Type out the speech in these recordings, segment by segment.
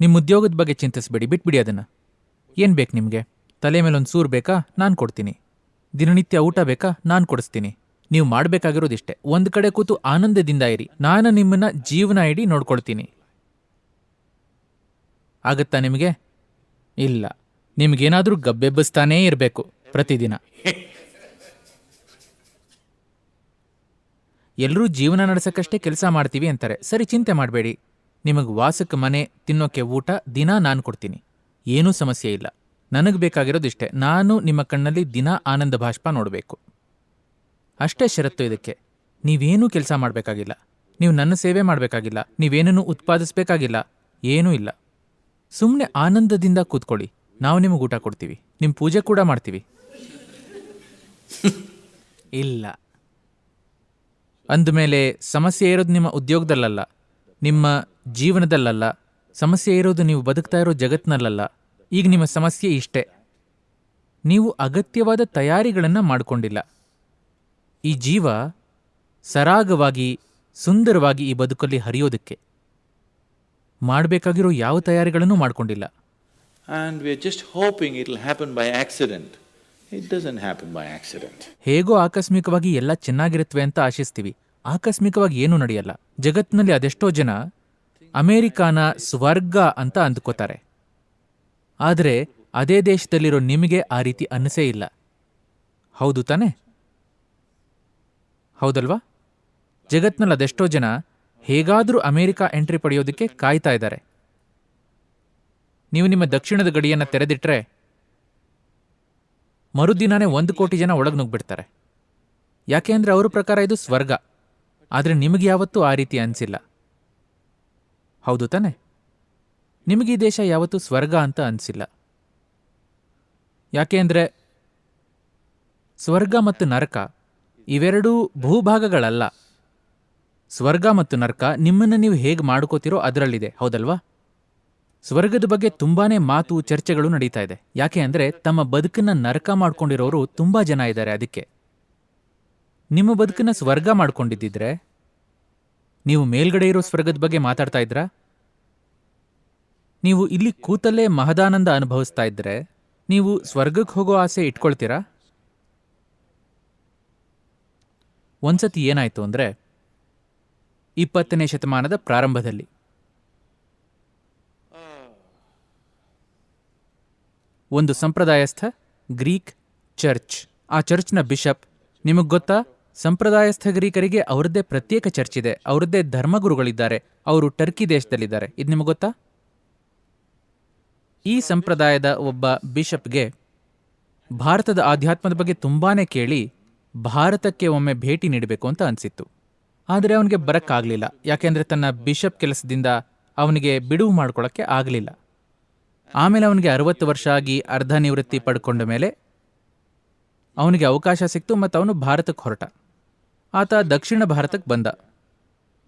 ನಿಮ್ಮ ಉದ್ಯೋಗದ ಬಗ್ಗೆ ಚಿಂತಿಸಬೇಡಿ, ಬಿಟ್ಬಿಡಿ ಅದನ್ನ. ಏನು ಬೇಕು ನಿಮಗೆ? ತಲೆ ಮೇಲೆ ಒಂದು ಸೂರು ಬೇಕಾ? ನಾನು ಕೊಡ್ತೀನಿ. ದಿನನಿತ್ಯ ಊಟ ಬೇಕಾ? ನಾನು ಕೊಡಿಸ್ತೀನಿ. ನೀವು ಮಾಡಬೇಕಾಗಿರೋದಿಷ್ಟೇ. ಒಂದು ಕಡೆ ಕೂತು ಆನಂದದಿಂದ ಇರಿ. ನಾನು ನಿಮ್ಮನ್ನ ಜೀವನ ಇಡೀ ನೋಡ್ಕೊಳ್ತೀನಿ. ಆಗತ್ತಾ ನಿಮಗೆ? ಇಲ್ಲ. ನಿಮಗೇನಾದರೂ ಗಬ್ಬೆಬ್ಬಿಸ್ತಾನೇ ಇರಬೇಕು ಪ್ರತಿದಿನ. ಎಲ್ಲರೂ ಜೀವನ ನಡೆಸೋಕ್ಕಷ್ಟೇ ಕೆಲಸ ಮಾಡ್ತೀವಿ ಅಂತಾರೆ. ಸರಿ, ಚಿಂತೆ ಮಾಡಬೇಡಿ. ನಿಮಗೆ ವಾಸಕ್ಕೆ ಮನೆ ತಿನ್ನೋಕೆ ಊಟ ದಿನ ನಾನು ಕೊಡ್ತೀನಿ. ಏನೂ ಸಮಸ್ಯೆ ಇಲ್ಲ. ನನಗೆ ಬೇಕಾಗಿರೋದಿಷ್ಟೇ ನಾನು ನಿಮ್ಮ ಕಣ್ಣಲ್ಲಿ ದಿನ ಆನಂದ ಭಾಷ್ಪ ನೋಡಬೇಕು. ಅಷ್ಟೇ ಷರತ್ತು ಇದಕ್ಕೆ. ನೀವೇನೂ ಕೆಲಸ ಮಾಡಬೇಕಾಗಿಲ್ಲ. ನೀವು ನನ್ನ ಸೇವೆ ಮಾಡಬೇಕಾಗಿಲ್ಲ. ನೀವೇನನ್ನು ಉತ್ಪಾದಿಸಬೇಕಾಗಿಲ್ಲ. ಏನೂ ಇಲ್ಲ. ಸುಮ್ಮನೆ ಆನಂದದಿಂದ ಕೂತ್ಕೊಳ್ಳಿ. ನಾವು ನಿಮಗೆ ಊಟ ಕೊಡ್ತೀವಿ. ನಿಮ್ಮ ಪೂಜೆ ಕೂಡ ಮಾಡ್ತೀವಿ. ಇಲ್ಲ. ಅಂದಮೇಲೆ ಸಮಸ್ಯೆ ಇರೋದು ನಿಮ್ಮ ಉದ್ಯೋಗದಲ್ಲಲ್ಲ. ನಿಮ್ಮ ಜೀವನದಲ್ಲಲ್ಲ ಸಮಸ್ಯೆ ಇರೋದು ನೀವು ಬದುಕ್ತಾ ಇರೋ ಜಗತ್ತಿನಲ್ಲಲ್ಲ ಈಗ ನಿಮ್ಮ ಸಮಸ್ಯೆ ಇಷ್ಟೇ. ನೀವು ಅಗತ್ಯವಾದ ತಯಾರಿಗಳನ್ನು ಮಾಡಿಕೊಂಡಿಲ್ಲ. ಈ ಜೀವ ಸರಾಗವಾಗಿ ಸುಂದರವಾಗಿ ಈ ಬದುಕಲ್ಲಿ ಹರಿಯೋದಕ್ಕೆ ಮಾಡಬೇಕಾಗಿರೋ ಯಾವ ತಯಾರಿಗಳನ್ನು ಮಾಡಿಕೊಂಡಿಲ್ಲ. And we're just hoping it happen by accident It doesn't happen by accident. ಹೇಗೋ ಆಕಸ್ಮಿಕವಾಗಿ ಎಲ್ಲ ಚೆನ್ನಾಗಿರುತ್ತವೆ ಅಂತ ಆಶಿಸ್ತೀವಿ. ಆಕಸ್ಮಿಕವಾಗಿ ಏನೂ ನಡೆಯಲ್ಲ. ಜಗತ್ತಿನಲ್ಲಿ ಅದೆಷ್ಟೋ ಜನ ಅಮೇರಿಕಾನ ಸ್ವರ್ಗ ಅಂತ ಅಂದ್ಕೋತಾರೆ. ಆದರೆ ಅದೇ ದೇಶದಲ್ಲಿರೋ ನಿಮಗೆ ಆ ರೀತಿ ಅನಿಸೇ ಇಲ್ಲ. ಹೌದು ತಾನೆ? ಹೌದಲ್ವಾ? ಜಗತ್ನಲ್ಲಿ ಅದೆಷ್ಟೋ ಜನ ಹೇಗಾದರೂ ಅಮೇರಿಕಾ ಎಂಟ್ರಿ ಪಡೆಯೋದಕ್ಕೆ ಕಾಯ್ತಾ ಇದ್ದಾರೆ. ನೀವು ನಿಮ್ಮ ದಕ್ಷಿಣದ ಗಡಿಯನ್ನು ತೆರೆದಿಟ್ರೆ ಮರುದಿನಾನೇ ಒಂದು ಕೋಟಿ ಜನ ಒಳಗೆ ನುಗ್ಬಿಡ್ತಾರೆ. ಯಾಕೆ ಅಂದರೆ ಅವ್ರ ಪ್ರಕಾರ ಇದು ಸ್ವರ್ಗ. ಆದರೆ ನಿಮಗೆ ಯಾವತ್ತೂ ಆ ರೀತಿ ಅನಿಸಿಲ್ಲ. ಹೌದು ತಾನೆ. ನಿಮಗೆ ಈ ದೇಶ ಯಾವತ್ತೂ ಸ್ವರ್ಗ ಅಂತ ಅನಿಸಿಲ್ಲ. ಯಾಕೆ ಅಂದರೆ ಸ್ವರ್ಗ ಮತ್ತು ನರಕ ಇವೆರಡೂ ಭೂಭಾಗಗಳಲ್ಲ. ಸ್ವರ್ಗ ಮತ್ತು ನರಕ ನಿಮ್ಮನ್ನು ನೀವು ಹೇಗೆ ಮಾಡ್ಕೋತಿರೋ ಅದರಲ್ಲಿದೆ, ಹೌದಲ್ವಾ? ಸ್ವರ್ಗದ ಬಗ್ಗೆ ತುಂಬಾನೇ ಮಾತು, ಚರ್ಚೆಗಳು ನಡೀತಾ ಇದೆ. ಯಾಕೆ ಅಂದರೆ ತಮ್ಮ ಬದುಕನ್ನ ನರಕ ಮಾಡ್ಕೊಂಡಿರೋರು ತುಂಬಾ ಜನ ಇದ್ದಾರೆ ಅದಕ್ಕೆ. ನಿಮ್ಮ ಬದುಕನ್ನ ಸ್ವರ್ಗ ಮಾಡ್ಕೊಂಡಿದ್ದಿದ್ರೆ ನೀವು ಮೇಲ್ಗಡೆ ಇರೋ ಸ್ವರ್ಗದ ಬಗ್ಗೆ ಮಾತಾಡ್ತಾ ಇದ್ರಾ? ನೀವು ಇಲ್ಲಿ ಕೂತಲ್ಲೇ ಮಹದಾನಂದ ಅನುಭವಿಸ್ತಾ ಇದ್ರೆ ನೀವು ಸ್ವರ್ಗಕ್ಕೆ ಹೋಗೋ ಆಸೆ ಇಟ್ಕೊಳ್ತೀರಾ? ಒಂದ್ಸತಿ ಏನಾಯ್ತು ಅಂದ್ರೆ ಇಪ್ಪತ್ತನೇ ಶತಮಾನದ ಪ್ರಾರಂಭದಲ್ಲಿ. ಒಂದು ಸಂಪ್ರದಾಯಸ್ಥ ಗ್ರೀಕ್ ಚರ್ಚ್. ಆ ಚರ್ಚ್ನ ಬಿಷಪ್, ನಿಮಗೆ ಗೊತ್ತಾ? ಸಂಪ್ರದಾಯಸ್ಥ ಗ್ರೀಕರಿಗೆ ಅವರದ್ದೇ ಪ್ರತ್ಯೇಕ ಚರ್ಚ್ ಇದೆ. ಅವರದ್ದೇ ಧರ್ಮಗುರುಗಳಿದ್ದಾರೆ. ಅವರು ಟರ್ಕಿ ದೇಶದಲ್ಲಿದ್ದಾರೆ. ಇದು ನಿಮಗೆ ಗೊತ್ತಾ? ಈ ಸಂಪ್ರದಾಯದ ಒಬ್ಬ ಬಿಷಪ್ಗೆ ಭಾರತದ ಆಧ್ಯಾತ್ಮದ ಬಗ್ಗೆ ತುಂಬಾನೇ ಕೇಳಿ ಭಾರತಕ್ಕೆ ಒಮ್ಮೆ ಭೇಟಿ ನೀಡಬೇಕು ಅಂತ ಅನಿಸಿತ್ತು. ಆದರೆ ಅವನಿಗೆ ಬರಕ್ಕಾಗಲಿಲ್ಲ. ಯಾಕೆಂದರೆ ತನ್ನ ಬಿಷಪ್ ಕೆಲಸದಿಂದ ಅವನಿಗೆ ಬಿಡುವು ಮಾಡ್ಕೊಳ್ಳೋಕ್ಕೆ ಆಗಲಿಲ್ಲ. ಆಮೇಲೆ ಅವನಿಗೆ ಅರವತ್ತು ವರ್ಷ ಆಗಿ ಅರ್ಧ ನಿವೃತ್ತಿ ಪಡ್ಕೊಂಡ ಮೇಲೆ ಅವನಿಗೆ ಅವಕಾಶ ಸಿಕ್ತು ಮತ್ತು ಅವನು ಭಾರತಕ್ಕೆ ಹೊರಟ. ಆತ ದಕ್ಷಿಣ ಭಾರತಕ್ಕೆ ಬಂದ.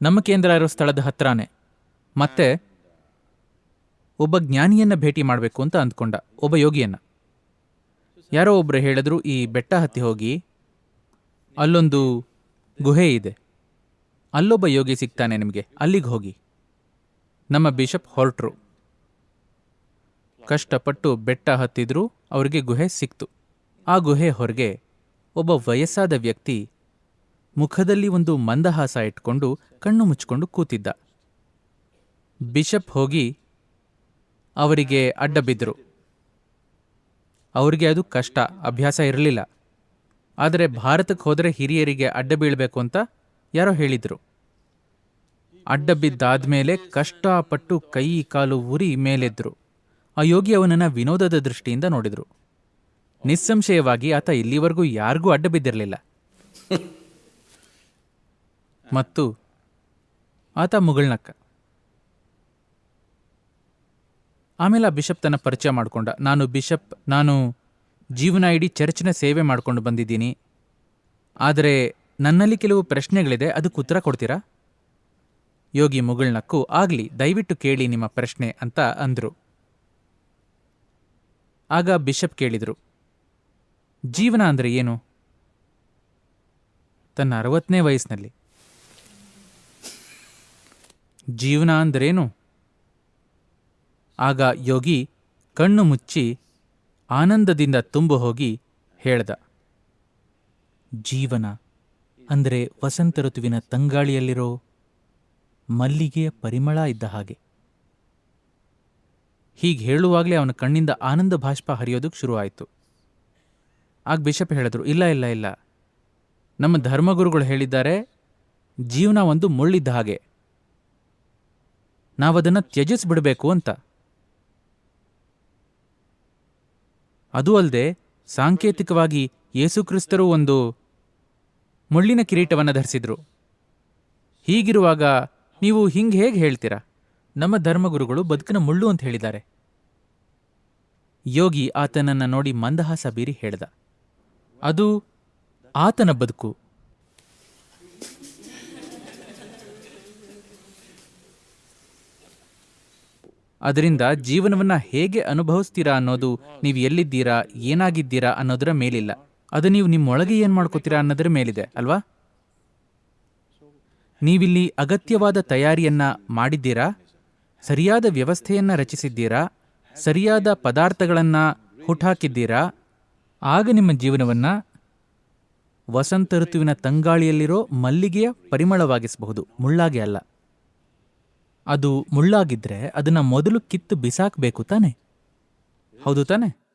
ನಮ್ಮ ಕೇಂದ್ರ ಇರೋ ಸ್ಥಳದ ಹತ್ರನೇ. ಮತ್ತೆ ಒಬ್ಬ ಜ್ಞಾನಿಯನ್ನ ಭೇಟಿ ಮಾಡಬೇಕು ಅಂತ ಅಂದ್ಕೊಂಡ, ಒಬ್ಬ ಯೋಗಿಯನ್ನ. ಯಾರೋ ಒಬ್ರು ಹೇಳಿದ್ರು, ಈ ಬೆಟ್ಟ ಹತ್ತಿ ಹೋಗಿ ಅಲ್ಲೊಂದು ಗುಹೆ ಇದೆ. ಅಲ್ಲೊಬ್ಬ ಯೋಗಿ ಸಿಗ್ತಾನೆ ನಿಮಗೆ, ಅಲ್ಲಿಗೆ ಹೋಗಿ. ನಮ್ಮ ಬಿಷಪ್ ಹೊರಟ್ರು. ಕಷ್ಟಪಟ್ಟು ಬೆಟ್ಟ ಹತ್ತಿದ್ರು, ಅವರಿಗೆ ಗುಹೆ ಸಿಕ್ತು. ಆ ಗುಹೆ ಹೊರಗೆ ಒಬ್ಬ ವಯಸ್ಸಾದ ವ್ಯಕ್ತಿ ಮುಖದಲ್ಲಿ ಒಂದು ಮಂದಹಾಸ ಇಟ್ಕೊಂಡು ಕಣ್ಣು ಮುಚ್ಕೊಂಡು ಕೂತಿದ್ದ. ಬಿಷಪ್ ಹೋಗಿ ಅವರಿಗೆ ಅಡ್ಡ ಬಿದ್ದರು ಅವರಿಗೆ ಅದು ಕಷ್ಟ, ಅಭ್ಯಾಸ ಇರಲಿಲ್ಲ. ಆದರೆ ಭಾರತಕ್ಕೆ ಹೋದರೆ ಹಿರಿಯರಿಗೆ ಅಡ್ಡ ಬೀಳಬೇಕು ಅಂತ ಯಾರೋ ಹೇಳಿದ್ರು. ಅಡ್ಡ ಬಿದ್ದಾದ್ಮೇಲೆ ಕಷ್ಟಪಟ್ಟು ಕೈ, ಕಾಲು ಉರಿ ಮೇಲೆದ್ರು. ಆ ಯೋಗಿ ಅವನನ್ನು ವಿನೋದದ ದೃಷ್ಟಿಯಿಂದ ನೋಡಿದ್ರು. ನಿಸ್ಸಂಶಯವಾಗಿ ಆತ ಇಲ್ಲಿವರೆಗೂ ಯಾರಿಗೂ ಅಡ್ಡ ಬಿದ್ದಿರಲಿಲ್ಲ. ಮತ್ತು ಆತ ಮುಗಳ್ನಕ್ಕ. ಆಮೇಲೆ ಆ ಬಿಷಪ್ ತನ್ನ ಪರಿಚಯ ಮಾಡಿಕೊಂಡ. ನಾನು ಬಿಷಪ್, ನಾನು ಜೀವನ ಇಡೀ ಚರ್ಚ್ನ ಸೇವೆ ಮಾಡಿಕೊಂಡು ಬಂದಿದ್ದೀನಿ. ಆದರೆ ನನ್ನಲ್ಲಿ ಕೆಲವು ಪ್ರಶ್ನೆಗಳಿದೆ, ಅದಕ್ಕೆ ಉತ್ತರ ಕೊಡ್ತೀರಾ? ಯೋಗಿ ಮುಗಳ್ನಕ್ಕು, ಆಗಲಿ, ದಯವಿಟ್ಟು ಕೇಳಿ ನಿಮ್ಮ ಪ್ರಶ್ನೆ ಅಂತ ಅಂದ್ರು. ಆಗ ಬಿಷಪ್ ಕೇಳಿದರು, ಜೀವನ ಅಂದ್ರೆ ಏನು? ತನ್ನ ಅರವತ್ತನೇ ವಯಸ್ಸಿನಲ್ಲಿ. ಜೀವನ ಅಂದ್ರೇನು? ಆಗ ಯೋಗಿ ಕಣ್ಣು ಮುಚ್ಚಿ ಆನಂದದಿಂದ ತುಂಬು ಹೋಗಿ ಹೇಳ್ದ, ಜೀವನ ಅಂದರೆ ವಸಂತ ಋತುವಿನ ತಂಗಾಳಿಯಲ್ಲಿರೋ ಮಲ್ಲಿಗೆಯ ಪರಿಮಳ ಇದ್ದ ಹಾಗೆ. ಹೀಗೆ ಹೇಳುವಾಗಲೇ ಅವನ ಕಣ್ಣಿಂದ ಆನಂದ ಭಾಷ್ಪ ಹರಿಯೋದಕ್ಕೆ ಶುರುವಾಯಿತು. ಆಗ ಬಿಷಪ್ ಹೇಳಿದ್ರು, ಇಲ್ಲ ಇಲ್ಲ ಇಲ್ಲ. ನಮ್ಮ ಧರ್ಮಗುರುಗಳು ಹೇಳಿದ್ದಾರೆ, ಜೀವನ ಒಂದು ಮುಳ್ಳಿದ್ದ ಹಾಗೆ. ನಾವದನ್ನು ತ್ಯಜಿಸ್ಬಿಡಬೇಕು ಅಂತ. ಅದೂ ಅಲ್ಲದೆ ಸಾಂಕೇತಿಕವಾಗಿ ಯೇಸುಕ್ರಿಸ್ತರು ಒಂದು ಮುಳ್ಳಿನ ಕಿರೀಟವನ್ನು ಧರಿಸಿದ್ರು. ಹೀಗಿರುವಾಗ ನೀವು ಹಿಂಗೆ ಹೇಗೆ ಹೇಳ್ತೀರಾ? ನಮ್ಮ ಧರ್ಮಗುರುಗಳು ಬದುಕಿನ ಮುಳ್ಳು ಅಂತ ಹೇಳಿದ್ದಾರೆ. ಯೋಗಿ ಆತನನ್ನ ನೋಡಿ ಮಂದಹಾಸ ಬೀರಿ ಹೇಳ್ದ. ಅದು ಆತನ ಬದುಕು. ಅದರಿಂದ ಜೀವನವನ್ನ ಹೇಗೆ ಅನುಭವಿಸ್ತೀರಾ ಅನ್ನೋದು ನೀವು ಎಲ್ಲಿದ್ದೀರಾ, ಏನಾಗಿದ್ದೀರಾ ಅನ್ನೋದರ ಮೇಲಿಲ್ಲ. ಅದು ನೀವು ನಿಮ್ಮೊಳಗೆ ಏನ್ ಮಾಡ್ಕೋತೀರಾ ಅನ್ನೋದರ ಮೇಲಿದೆ, ಅಲ್ವಾ? ನೀವಿಲ್ಲಿ ಅಗತ್ಯವಾದ ತಯಾರಿಯನ್ನ ಮಾಡಿದ್ದೀರಾ? ಸರಿಯಾದ ವ್ಯವಸ್ಥೆಯನ್ನ ರಚಿಸಿದ್ದೀರಾ? ಸರಿಯಾದ ಪದಾರ್ಥಗಳನ್ನ ಹುಟ್ಟಾಕಿದ್ದೀರಾ ಆಗ ನಿಮ್ಮ ಜೀವನವನ್ನ ವಸಂತ ಋತುವಿನ ತಂಗಾಳಿಯಲ್ಲಿರೋ ಮಲ್ಲಿಗೆಯ ಪರಿಮಳವಾಗಿಸಬಹುದು, ಮುಳ್ಳಾಗೆ ಅಲ್ಲ. ಅದು ಮುಳ್ಳಾಗಿದ್ರೆ ಅದನ್ನ ಮೊದಲು ಕಿತ್ತು ಬಿಸಾಕ್ಬೇಕು ತಾನೆ? ಹೌದು ತಾನೆ?